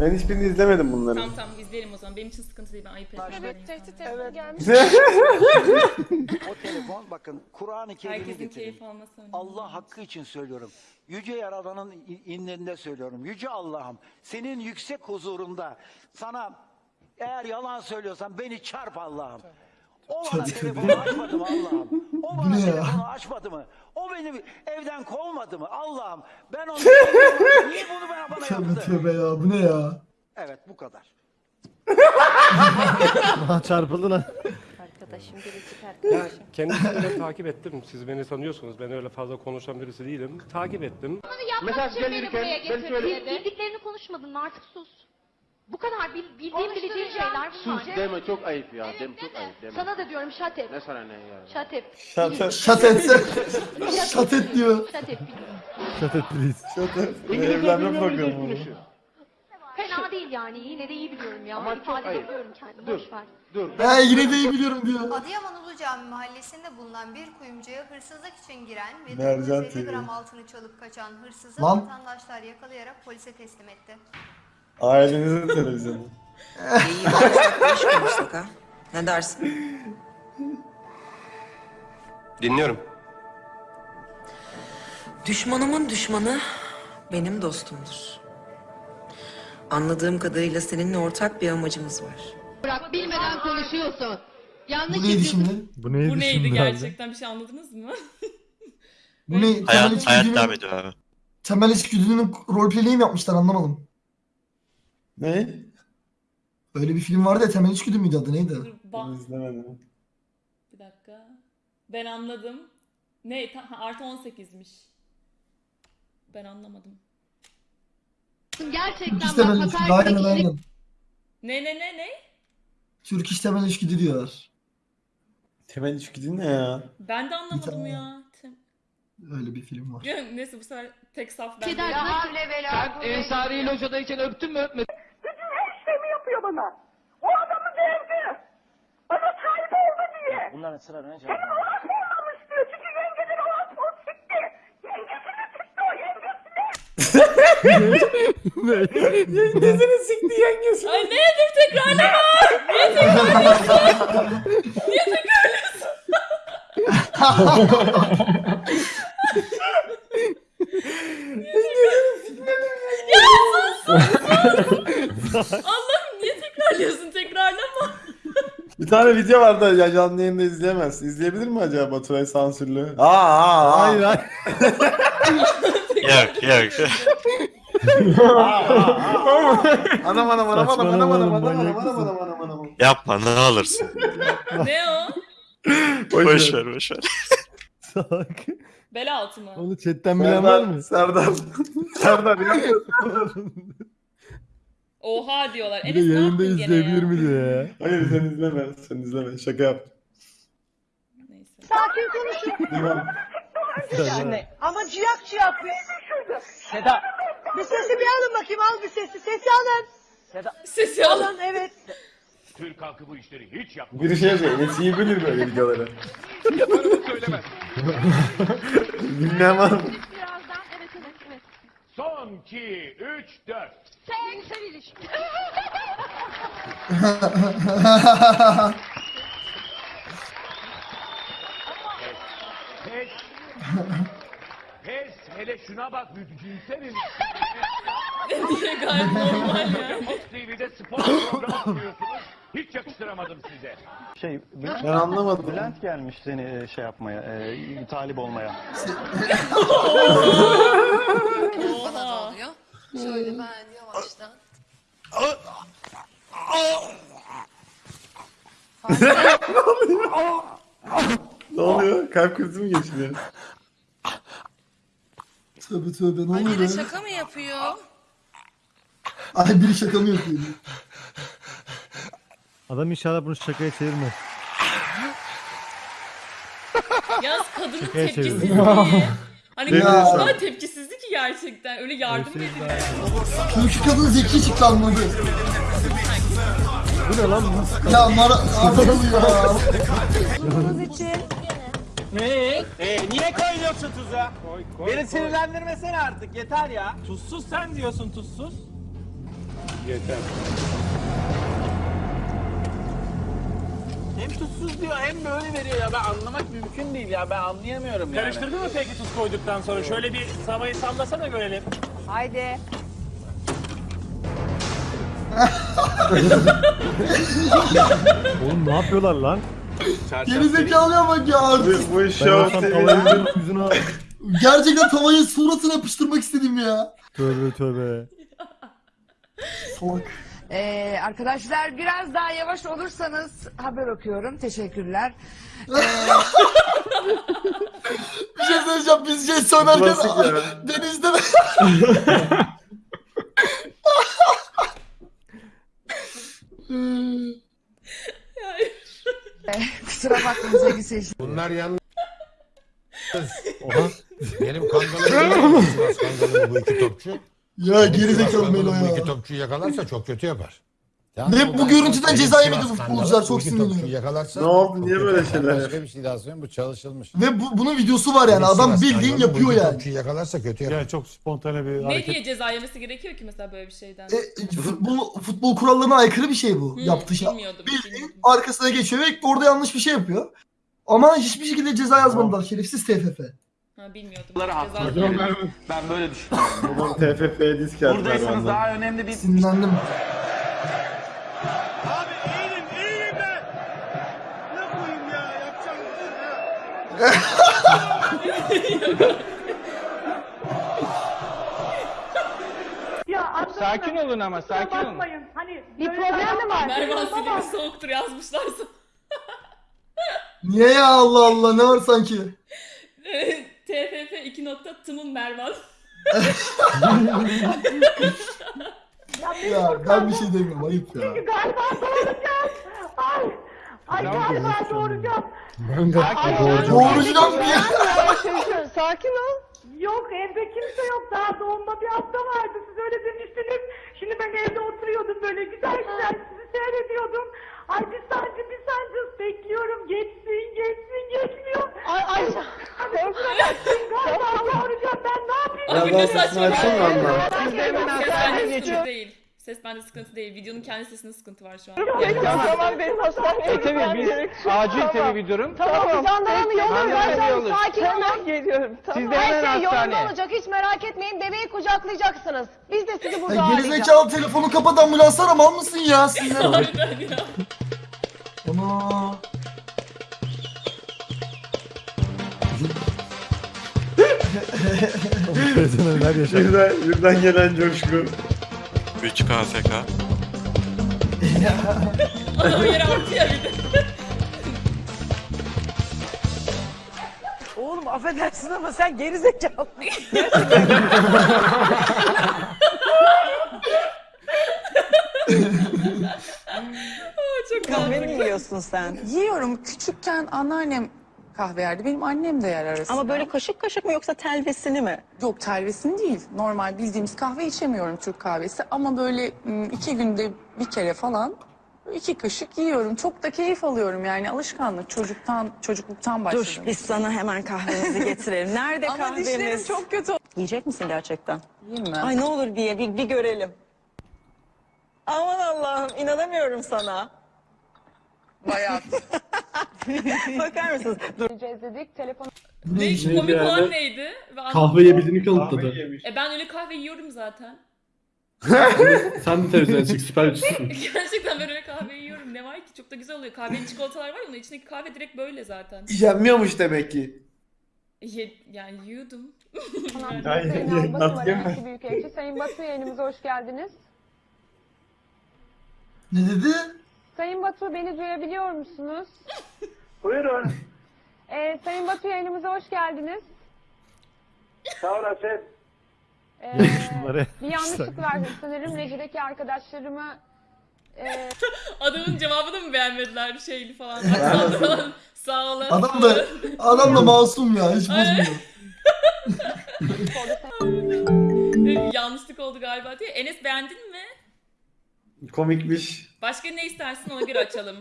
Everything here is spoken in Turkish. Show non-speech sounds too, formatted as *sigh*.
Ben hiçbirini izlemedim bunların. Tamam tamam izleyelim o zaman. Benim için sıkıntı değil ben ayıp etmiyorum. Evet tehdit etmeye gelmiş. O telefon bakın Kur'an-ı Kerim'i Herkesin getirin. keyif alması önemli. Allah hakkı için söylüyorum. Yüce Yaradan'ın i- inlerinde söylüyorum. Yüce Allah'ım senin yüksek huzurunda sana eğer yalan söylüyorsan beni çarp Allah'ım. O bana telefonu açmadı mı Allah'ım? O bana telefonu açmadı mı? O beni evden kovmadı mı Allah'ım? Ben onu *laughs* niye bunu bana, bana yaptı? tövbe ya bu ne ya? Evet bu kadar. *laughs* Çarpıldı lan. Arkadaşım biricik Ya arkadaşım. kendisini de takip ettim. Siz beni tanıyorsunuz. Ben öyle fazla konuşan birisi değilim. Takip ettim. Mesaj gelirken ben şöyle... Bildiklerini konuşmadın mı artık sus. Bu kadar bil, bildiğim bileceğin şeyler bunlar. Sus deme çok ayıp ya. Deme çok ayıp deme. Sana da diyorum şatep. Ne sana ne ya? Şatep. Şatır. Şat etse. *laughs* Şat et diyor. Şatep. Shut it please. Şatır. Evlenme programı. Fena değil yani. Yine de iyi biliyorum ya. Ama çok İfade ayıp. ediyorum kendimi. Dur. Boş ver. Dur. He yine de iyi biliyorum diyor. Adıyaman Ulu Cami mahallesinde bulunan bir kuyumcuya hırsızlık için giren ve Mercan 950 TV. gram altını çalıp kaçan hırsızı Lan. vatandaşlar yakalayarak polise teslim etti. Ailenizin televizyonu. İyi bak, iş konuştuk ha. Ne dersin? Dinliyorum. Düşmanımın düşmanı benim dostumdur. Anladığım kadarıyla seninle ortak bir amacımız var. Bırak bilmeden konuşuyorsun. Yanlış Bu neydi şimdi? Bu neydi, Bu neydi şimdi abi? gerçekten bir şey anladınız mı? Bu ne? Hayat, hayat devam ediyor abi. temel içgüdünün roleplay'i mi yapmışlar anlamadım. Ne? Öyle bir film vardı ya temel içgüdü müydü adı neydi? Dur, Ben izlemedim. bir dakika. Ben anladım. Ne? Ta- ha, artı 18'miş. Ben anlamadım. Gerçekten Türk iş temel bak içgüdü hakaret aynen aynen. Ne ne ne ne? Türk iş temel içgüdü diyorlar. Temel içgüdü ne ya? Ben de anlamadım tane. ya. Öyle bir film var. Ya, Neyse bu sefer tek saf ben. Değilim. nasıl? Sen Ensari Loja'dayken öptün mü öpmedin? Bunların sıra ne Yengesini sikti yengesi. Ay ne dur tekrarlama. Niye tekrarlıyorsun? Niye tekrarlıyorsun? *laughs* ya sus sus sus. *laughs* Allah'ım tekrarlıyorsun tekrarlama. Bir tane video vardı ya canlı yayında izleyemezsin. İzleyebilir mi acaba Baturay sansürlü? Aa aa aa. Hayır hayır. Yok yok. Anam anam anam anam anam anam anam anam anam. Yapma ne alırsın. ne o? Boş ver boş ver. Salak. Bel altı mı? Onu chatten bilen var mı? Serdar. Serdar ya. Oha diyorlar. Bir de Enes ne yayında yaptın gene izleyebilir ya? mi diyor ya. *laughs* Hayır sen izleme. Sen izleme. Şaka yap. Neyse. Tamam. Serdar. Ama ciyak ciyak be. Seda. Bir sesi bir alın bakayım al bir sesi. Sesi alın. Sesi alın. evet. Türk halkı bu işleri hiç yap. Bir şey yapıyor. Enes iyi bilir böyle videoları. söylemez. *laughs* Bilmeyen var mı? Birazdan evet evet evet. Son 2, 3, 4. Sen ilişki. Pes. Pes. Hele şuna bak düşünsene. diye gayet normal ya. Fox TV'de spor programı sunuyorsunuz. Hiç yakıştıramadım size. Şey, Ben anlamadım. Bülent gelmiş seni şey yapmaya, e, talip olmaya. Bana da oluyor. Şöyle ben yavaştan. Ne oluyor? Kalp krizi mi geçiriyor? Tövbe tövbe ne Ay oluyor biri be? şaka mı yapıyor? Ay biri şaka mı yapıyor? Adam inşallah bunu şakaya çevirmez. Yalnız kadının Şakaya tepkisizliği. Hani kadın o kadar tepkisizdi ki gerçekten. Öyle yardım edildi. Çünkü kadın zeki çıktı anladı. Bu ne lan bu? Ya Mara... Anladım *laughs* ya. Ee, niye koyuyorsun tuza? Beni sinirlendirmesene artık yeter ya. Tuzsuz sen diyorsun tuzsuz. Yeter. Hem tuzsuz diyor hem böyle veriyor ya. Ben anlamak mümkün değil ya. Ben anlayamıyorum yani. Karıştırdın mı peki tuz koyduktan sonra? Şöyle bir tavayı sallasana görelim. Haydi. Oğlum ne yapıyorlar lan? Geri zekalıya bak ya artist. Bu, yüzüne Gerçekten tavayı suratına yapıştırmak istedim ya. Tövbe tövbe. Salak. Ee, arkadaşlar biraz daha yavaş olursanız haber okuyorum. Teşekkürler. *laughs* Bir şey söyleyeceğim biz şey söylerken Klasik ya. *laughs* denizde de... *laughs* Kusura bakmayın sevgili seyirciler. Bunlar yalnız Oha. benim kangalım bu iki topçu. Ya geri zekalı Sivas Melo kangalı Bu iki ya. topçuyu yakalarsa çok kötü yapar. Ve bu görüntüden ceza yemedi futbolcular, çok sinirleniyor. Yakalarsa Ne oldu, niye böyle şeyler Başka bir şey daha söyleyeyim bu çalışılmış. Ve bu, bunun videosu var yani adam bildiğin bu yapıyor yani. Topçuyu yakalarsa kötü yapar. Yani çok spontane bir Ne hareket. diye ceza yemesi gerekiyor ki mesela böyle bir şeyden? E, futbol, futbol kurallarına aykırı bir şey bu Hmm, yaptığı şey. Bildiğin arkasına geçiyor ve orada yanlış bir şey yapıyor. Ama hiçbir şekilde ceza yazmadılar şerefsiz TFF. Ha bilmiyordum. haklı. Ceza Ben böyle düşünüyorum. Bunun TFF'ye disk attılar Buradaysanız benden. daha önemli bir Sinirlendim. Sakin olun ama sakin olun. Bir problem mi var? Mervan silimi soğuktur yazmışlarsa. Niye ya Allah Allah ne var sanki? *laughs* TFF 2 nokta tımın Mervan. Ya ben bir şey demiyorum ayıp ya. Galiba doğuracağım. Ay. Ay galiba doğuracağım. Doğuracağım diye. Sakin ol. Yok evde kimse yok. Daha doğumda bir hafta vardı. Siz öyle demiştiniz. Şimdi ben evde oturuyordum böyle güzel güzel sizi seyrediyordum. Ay bir sancı bir sancı bekliyorum. Geçsin geçsin geçmiyor. Ay ay. Galiba doğuracağım. Ben ne yapayım? Ya ben ne sesini lan. Siz de hemen Ses bende sıkıntı değil. Ses bende sıkıntı değil. Videonun kendi sesinde sıkıntı var şu an. Tamam benim hastaneye tabii biz acil bir durum. Tamam, jandarmanı yolluyorum. Ben yolluyoruz. sakin olun. geliyorum. Siz de Her hemen şey yolunda olacak. Hiç merak etmeyin. Bebeği kucaklayacaksınız. Biz de sizi burada Ya ağırlayacağız. gerizekalı telefonu kapat ambulans ara mal mısın ya sinirlendim. Harbiden ya. Ana. Neler yaşar. Birden, birden gelen coşku. Adam yere attı ya bir de. Oğlum affedersin ama sen geri zekalı. Çok Kahve mi yiyorsun sen? Yiyorum. Küçükken anneannem kahve yerdi. Benim annem de yer arasında. Ama böyle kaşık kaşık mı yoksa telvesini mi? Yok telvesini değil. Normal bildiğimiz kahve içemiyorum Türk kahvesi. Ama böyle m, iki günde bir kere falan iki kaşık yiyorum. Çok da keyif alıyorum yani alışkanlık. Çocuktan, çocukluktan başladım. Dur biz sana hemen kahvemizi getirelim. Nerede *laughs* Ama kahvemiz? dişlerim çok kötü. Yiyecek misin gerçekten? Yiyeyim mi? Ay ne olur diye bir, bir görelim. Aman Allah'ım inanamıyorum sana. Bayağı. *laughs* *laughs* Bakar mısınız? Dur. dedik. Telefon ne işin? komik yani? olan neydi? Ve. Kahve yiyebildiğini kanıtladı. E ben öyle kahve yiyorum zaten. Sen de televizyona çık süper güçlüsün. *laughs* Gerçekten ben öyle kahve yiyorum. Ne var ki? Çok da güzel oluyor. Kahvenin çikolatalar var ya onun içindeki kahve direkt böyle zaten. Yenmiyormuş demek ki. Ye, yani yiyordum. Ay, Sayın Batu. Valensi Büyükelçi. Sayın Batu yayınımıza hoş geldiniz. Ne dedi? Sayın Batu beni duyabiliyor musunuz? *laughs* Buyurun. Ee, Sayın Batu yayınımıza hoş geldiniz. Sağ olasın. Ee, Bunları- *laughs* bir yanlışlık var sanırım. Reji'deki arkadaşlarımı e, *laughs* Adamın cevabını mı beğenmediler şeyli falan. Aksanlı falan. Sağ olun. Adam da adam da masum ya hiç bozmuyor. Bir *laughs* Yanlışlık oldu galiba diye. Enes beğendin mi? Komikmiş. Başka ne istersin ona göre açalım.